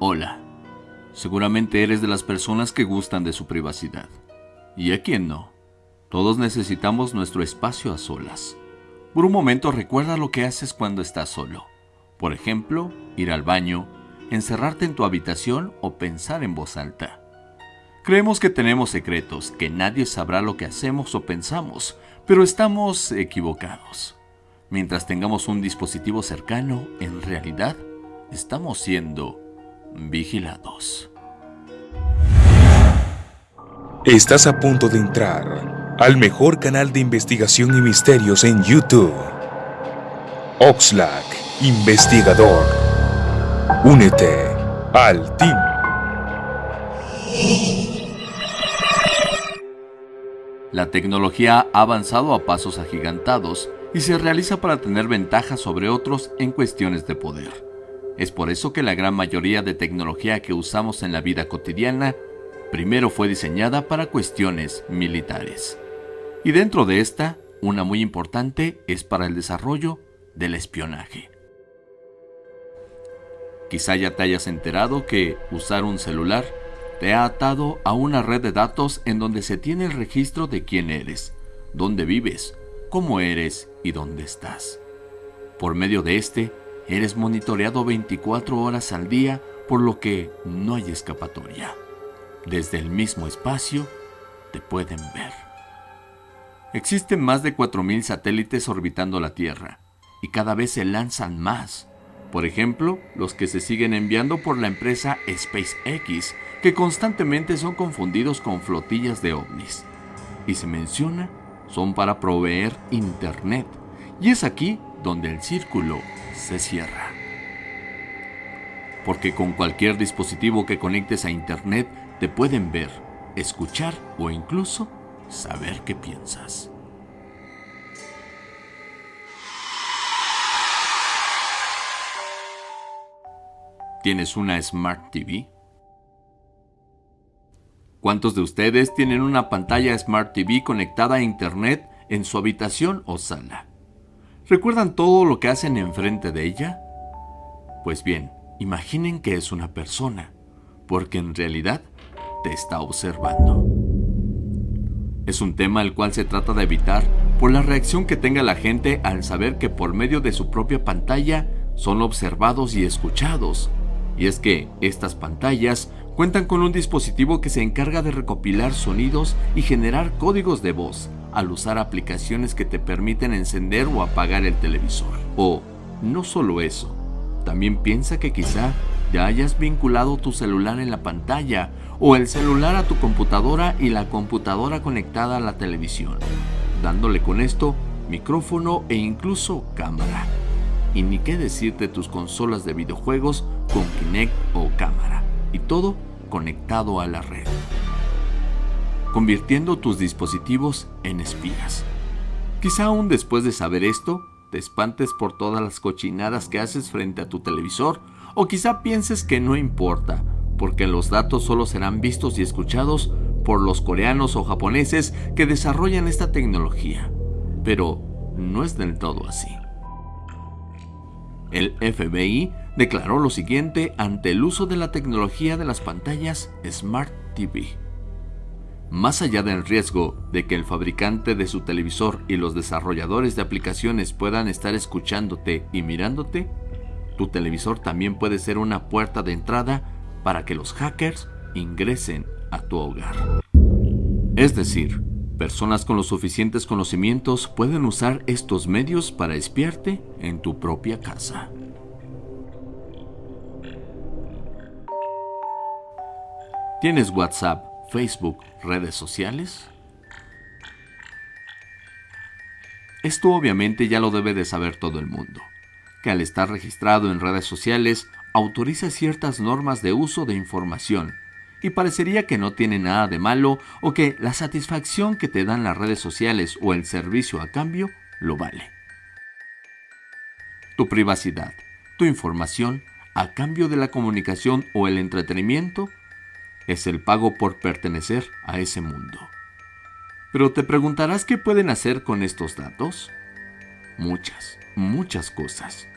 Hola. Seguramente eres de las personas que gustan de su privacidad. ¿Y a quién no? Todos necesitamos nuestro espacio a solas. Por un momento recuerda lo que haces cuando estás solo. Por ejemplo, ir al baño, encerrarte en tu habitación o pensar en voz alta. Creemos que tenemos secretos, que nadie sabrá lo que hacemos o pensamos, pero estamos equivocados. Mientras tengamos un dispositivo cercano, en realidad estamos siendo vigilados. Estás a punto de entrar al mejor canal de investigación y misterios en YouTube. Oxlack, investigador. Únete al team. La tecnología ha avanzado a pasos agigantados y se realiza para tener ventajas sobre otros en cuestiones de poder. Es por eso que la gran mayoría de tecnología que usamos en la vida cotidiana primero fue diseñada para cuestiones militares. Y dentro de esta, una muy importante es para el desarrollo del espionaje. Quizá ya te hayas enterado que usar un celular te ha atado a una red de datos en donde se tiene el registro de quién eres, dónde vives, cómo eres y dónde estás. Por medio de este, eres monitoreado 24 horas al día, por lo que no hay escapatoria. Desde el mismo espacio te pueden ver. Existen más de 4.000 satélites orbitando la Tierra y cada vez se lanzan más. Por ejemplo, los que se siguen enviando por la empresa SpaceX, que constantemente son confundidos con flotillas de ovnis. Y se menciona, son para proveer Internet. Y es aquí donde el círculo se cierra. Porque con cualquier dispositivo que conectes a Internet te pueden ver, escuchar o incluso saber qué piensas. ¿Tienes una Smart TV? ¿Cuántos de ustedes tienen una pantalla Smart TV conectada a Internet en su habitación o sala? ¿Recuerdan todo lo que hacen enfrente de ella? Pues bien, imaginen que es una persona, porque en realidad te está observando. Es un tema al cual se trata de evitar por la reacción que tenga la gente al saber que por medio de su propia pantalla son observados y escuchados. Y es que estas pantallas cuentan con un dispositivo que se encarga de recopilar sonidos y generar códigos de voz al usar aplicaciones que te permiten encender o apagar el televisor. O, no solo eso, también piensa que quizá ya hayas vinculado tu celular en la pantalla o el celular a tu computadora y la computadora conectada a la televisión, dándole con esto micrófono e incluso cámara. Y ni qué decirte tus consolas de videojuegos con Kinect o cámara, y todo conectado a la red convirtiendo tus dispositivos en espías. Quizá aún después de saber esto, te espantes por todas las cochinadas que haces frente a tu televisor, o quizá pienses que no importa, porque los datos solo serán vistos y escuchados por los coreanos o japoneses que desarrollan esta tecnología. Pero no es del todo así. El FBI declaró lo siguiente ante el uso de la tecnología de las pantallas Smart TV. Más allá del riesgo de que el fabricante de su televisor y los desarrolladores de aplicaciones puedan estar escuchándote y mirándote, tu televisor también puede ser una puerta de entrada para que los hackers ingresen a tu hogar. Es decir, personas con los suficientes conocimientos pueden usar estos medios para espiarte en tu propia casa. ¿Tienes WhatsApp Facebook, redes sociales? Esto obviamente ya lo debe de saber todo el mundo, que al estar registrado en redes sociales autoriza ciertas normas de uso de información y parecería que no tiene nada de malo o que la satisfacción que te dan las redes sociales o el servicio a cambio lo vale. Tu privacidad, tu información a cambio de la comunicación o el entretenimiento es el pago por pertenecer a ese mundo. Pero te preguntarás qué pueden hacer con estos datos. Muchas, muchas cosas.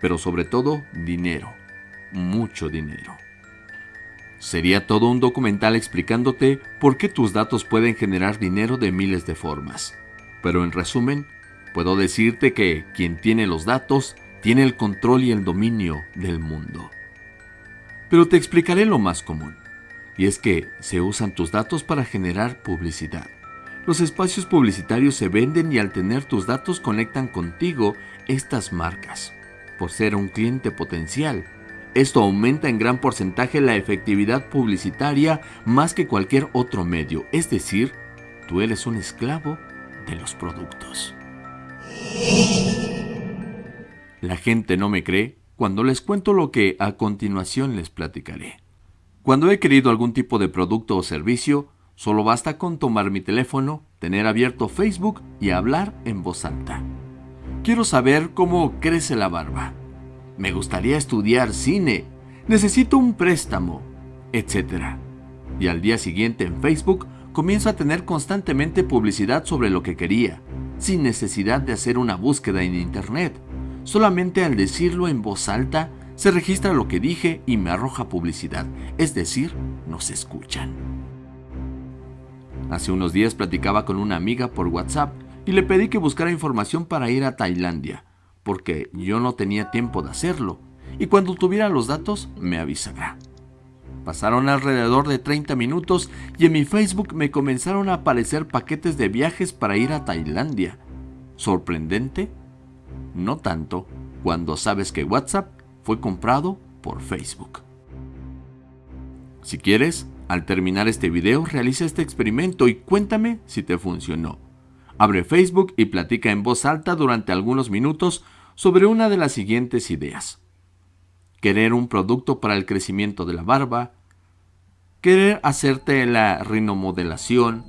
Pero sobre todo dinero. Mucho dinero. Sería todo un documental explicándote por qué tus datos pueden generar dinero de miles de formas. Pero en resumen, puedo decirte que quien tiene los datos tiene el control y el dominio del mundo. Pero te explicaré lo más común, y es que se usan tus datos para generar publicidad. Los espacios publicitarios se venden y al tener tus datos conectan contigo estas marcas. Por ser un cliente potencial, esto aumenta en gran porcentaje la efectividad publicitaria más que cualquier otro medio, es decir, tú eres un esclavo de los productos. La gente no me cree cuando les cuento lo que a continuación les platicaré. Cuando he querido algún tipo de producto o servicio, solo basta con tomar mi teléfono, tener abierto Facebook y hablar en voz alta. Quiero saber cómo crece la barba me gustaría estudiar cine, necesito un préstamo, etc. Y al día siguiente en Facebook comienzo a tener constantemente publicidad sobre lo que quería, sin necesidad de hacer una búsqueda en Internet. Solamente al decirlo en voz alta, se registra lo que dije y me arroja publicidad, es decir, nos escuchan. Hace unos días platicaba con una amiga por WhatsApp y le pedí que buscara información para ir a Tailandia porque yo no tenía tiempo de hacerlo, y cuando tuviera los datos me avisará. Pasaron alrededor de 30 minutos y en mi Facebook me comenzaron a aparecer paquetes de viajes para ir a Tailandia. ¿Sorprendente? No tanto cuando sabes que WhatsApp fue comprado por Facebook. Si quieres, al terminar este video realiza este experimento y cuéntame si te funcionó. Abre Facebook y platica en voz alta durante algunos minutos sobre una de las siguientes ideas. Querer un producto para el crecimiento de la barba, querer hacerte la rinomodelación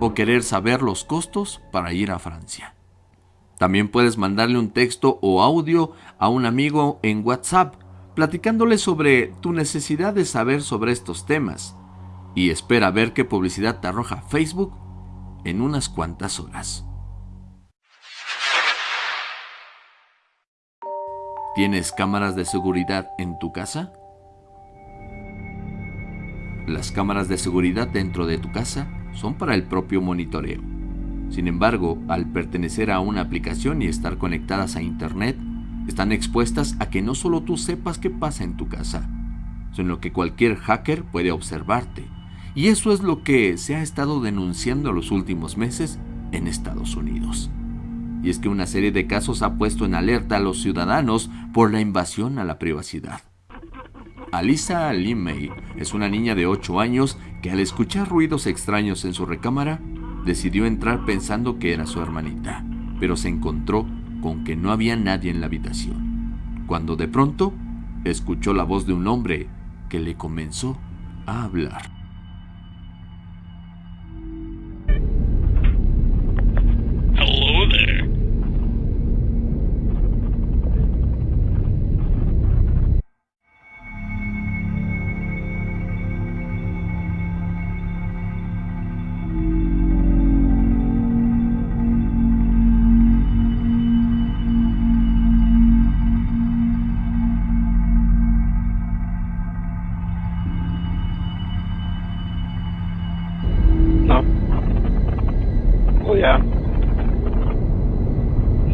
o querer saber los costos para ir a Francia. También puedes mandarle un texto o audio a un amigo en WhatsApp platicándole sobre tu necesidad de saber sobre estos temas y espera ver qué publicidad te arroja Facebook en unas cuantas horas. ¿Tienes cámaras de seguridad en tu casa? Las cámaras de seguridad dentro de tu casa son para el propio monitoreo. Sin embargo, al pertenecer a una aplicación y estar conectadas a Internet, están expuestas a que no solo tú sepas qué pasa en tu casa, sino que cualquier hacker puede observarte. Y eso es lo que se ha estado denunciando los últimos meses en Estados Unidos y es que una serie de casos ha puesto en alerta a los ciudadanos por la invasión a la privacidad. Alisa Limey es una niña de 8 años que al escuchar ruidos extraños en su recámara, decidió entrar pensando que era su hermanita, pero se encontró con que no había nadie en la habitación, cuando de pronto escuchó la voz de un hombre que le comenzó a hablar.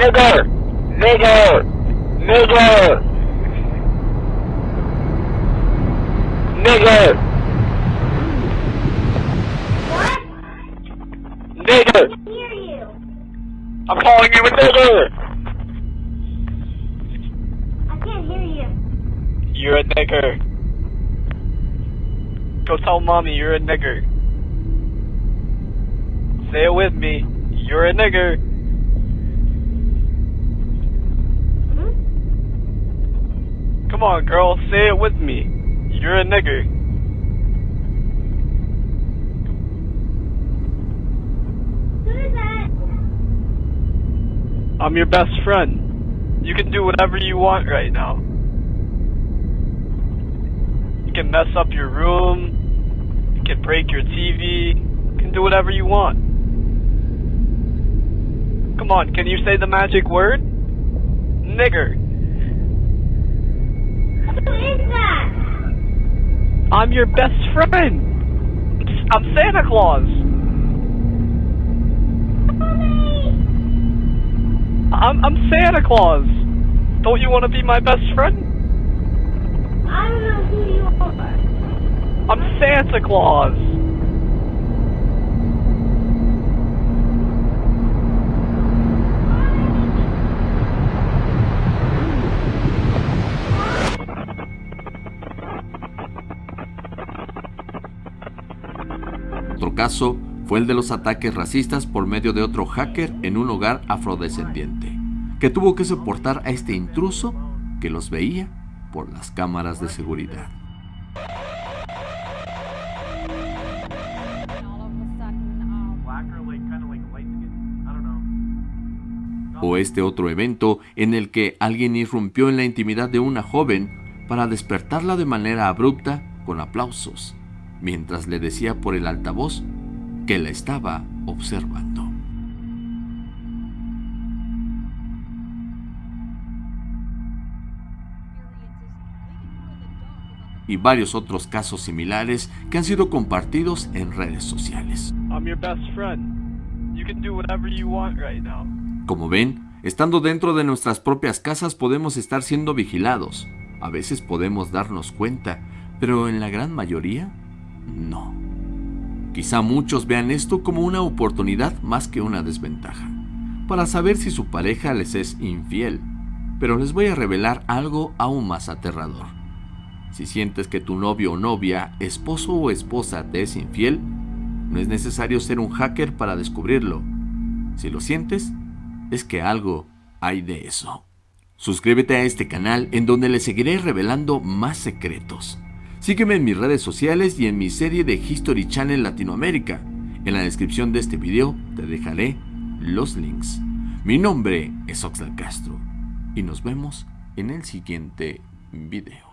Nigger! Nigger! Nigger! Nigger! What? Nigger! I hear you. I'm calling you a nigger! I can't hear you. You're a nigger. Go tell mommy you're a nigger. Say it with me. You're a nigger. Come on, girl. Say it with me. You're a nigger. Who is that? I'm your best friend. You can do whatever you want right now. You can mess up your room. You can break your TV. You can do whatever you want. Come on, can you say the magic word? Nigger. Who is that? I'm your best friend. I'm Santa Claus. I'm I'm Santa Claus. Don't you want to be my best friend? I don't know who you are. I'm Santa Claus. Caso fue el de los ataques racistas por medio de otro hacker en un hogar afrodescendiente, que tuvo que soportar a este intruso que los veía por las cámaras de seguridad. O este otro evento en el que alguien irrumpió en la intimidad de una joven para despertarla de manera abrupta con aplausos, mientras le decía por el altavoz que la estaba observando. y varios otros casos similares que han sido compartidos en redes sociales. Como ven, estando dentro de nuestras propias casas podemos estar siendo vigilados. A veces podemos darnos cuenta, pero en la gran mayoría, no. Quizá muchos vean esto como una oportunidad más que una desventaja, para saber si su pareja les es infiel. Pero les voy a revelar algo aún más aterrador. Si sientes que tu novio o novia, esposo o esposa te es infiel, no es necesario ser un hacker para descubrirlo. Si lo sientes, es que algo hay de eso. Suscríbete a este canal en donde le seguiré revelando más secretos. Sígueme en mis redes sociales y en mi serie de History Channel Latinoamérica. En la descripción de este video te dejaré los links. Mi nombre es Oxlack Castro y nos vemos en el siguiente video.